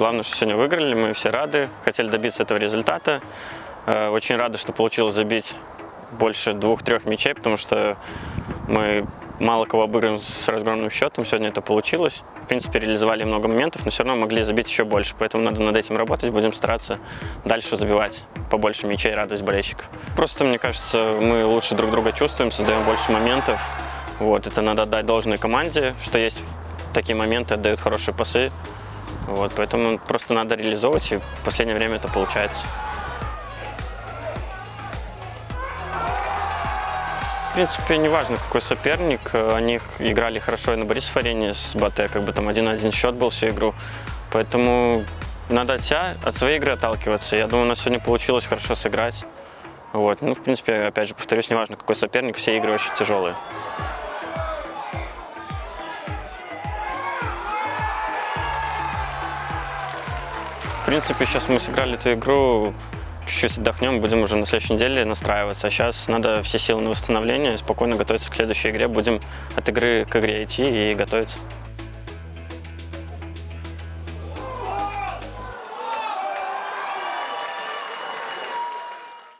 Главное, что сегодня выиграли, мы все рады, хотели добиться этого результата. Э, Очень рады, что получилось забить больше двух-трех мячей, потому что мы мало кого обыграем с разгромным счетом. Сегодня это получилось. В принципе, реализовали много моментов, но все равно могли забить еще больше. Поэтому надо над этим работать, будем стараться дальше забивать побольше мячей, радость болельщиков. Просто, мне кажется, мы лучше друг друга чувствуем, создаем больше моментов. Вот, это надо отдать должной команде, что есть такие моменты, отдают хорошие пасы. Вот, поэтому просто надо реализовывать, и в последнее время это получается. В принципе, неважно, какой соперник. э, Они играли хорошо и на Борисов-арене с Батэ, как бы там один-один счет был всю игру. Поэтому надо от себя, от своей игры отталкиваться. Я думаю, у нас сегодня получилось хорошо сыграть. Вот. Ну, в принципе, опять же, повторюсь, неважно, какой соперник, все игры очень тяжелые. Принципе, сейчас мы сыграли эту игру, чуть-чуть отдохнем, будем уже на следующей неделе настраиваться. А сейчас надо все силы на восстановление, спокойно готовиться к следующей игре. Будем от игры к игре идти и готовиться.